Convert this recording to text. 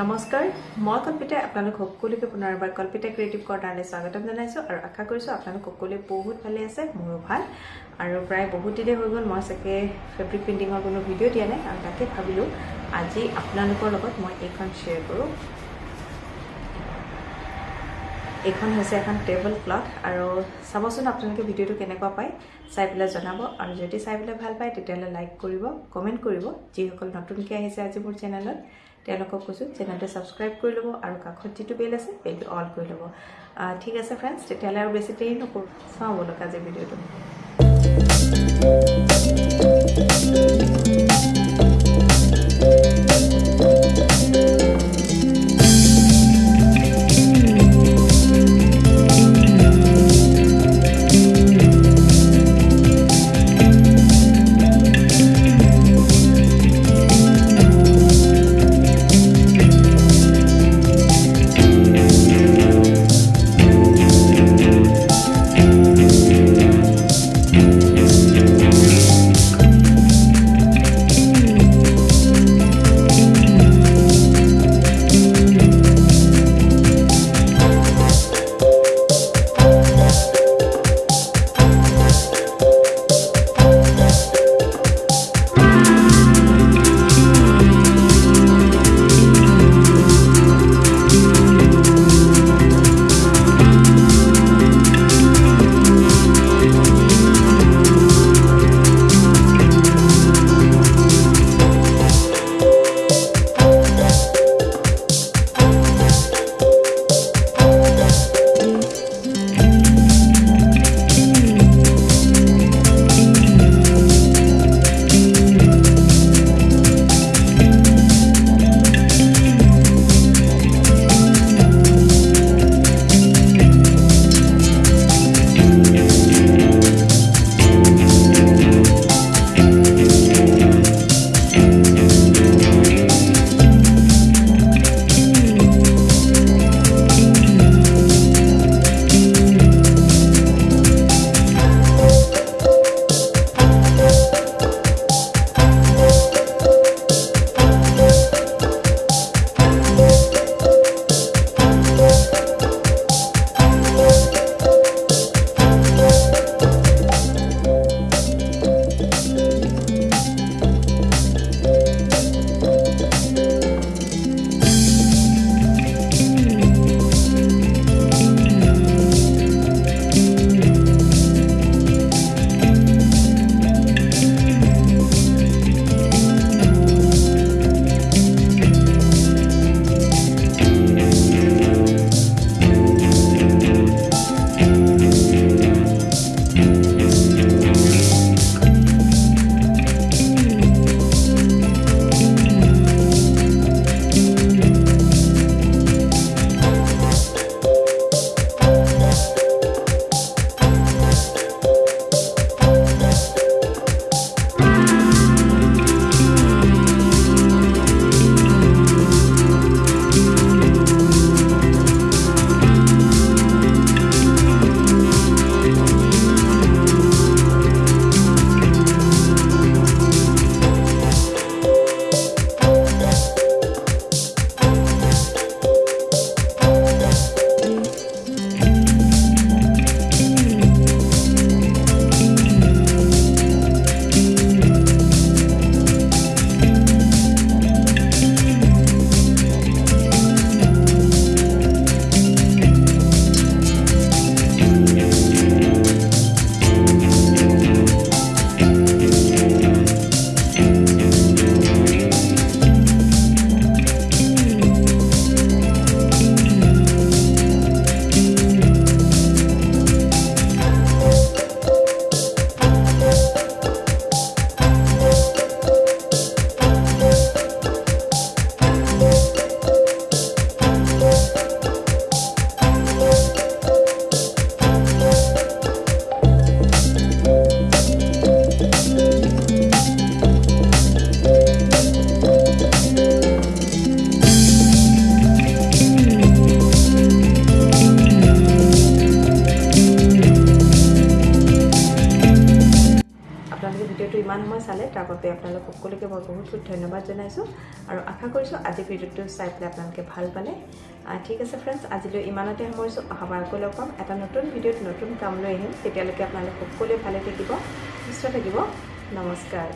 নমস্কাৰ মই কল্পিতাই আপোনালোক সকলোকে পুনৰবাৰ কল্পিতা ক্ৰিয়েটিভ কৰ্ণাৰলৈ স্বাগতম জনাইছোঁ আৰু আশা কৰিছোঁ আপোনালোক সকলোৱে বহুত ভালে আছে মোৰো ভাল। আৰু প্ৰায় বহুত দিনেই হৈ গ'ল মই চাগে ফেব্ৰিক পেইণ্টিঙৰ কোনো ভিডিঅ' দিয়া নাই আৰু তাকে ভাবিলোঁ আজি আপোনালোকৰ লগত মই এইখন শ্বেয়াৰ কৰোঁ। এইখন হৈছে এখন টেবল ক্লথ আৰু চাবচোন আপোনালোকে ভিডিঅ'টো কেনেকুৱা পায় চাই পেলাই জনাব। আৰু যদি চাই পেলাই ভাল পায় তেতিয়াহ'লে লাইক কৰিব কমেণ্ট কৰিব যিসকল নতুনকৈ আহিছে আজি মোৰ চেনেলত তেওঁলোকক কৈছোঁ চেনেলটো ছাবস্ক্ৰাইব কৰি ল'ব আৰু কাষত যিটো বেল আছে বেলটো অল কৰি ল'ব। ঠিক আছে ফ্ৰেণ্ডছ তেতিয়াহ'লে আৰু বেছি দেৰি নকৰোঁ। চাওঁ ব'লক আজি ভিডিঅ'টো বাবে আপোনালোক সকলোকে মই বহুত বহুত ধন্যবাদ জনাইছোঁ। আৰু আশা কৰিছোঁ আজি ভিডিঅ'টো চাই পেলাই আপোনালোকে ভাল পালে। ঠিক আছে ফ্ৰেণ্ডছ আজিলৈ ইমানতে সামৰিছোঁ। অহাবাৰ আকৌ লগ পাম। এটা নতুন ভিডিঅ'ত নতুন কাম লৈ আহিম। তেতিয়ালৈকে আপোনালোক সকলোৱে ভালে থাকিব সুস্থ থাকিব। নমস্কাৰ।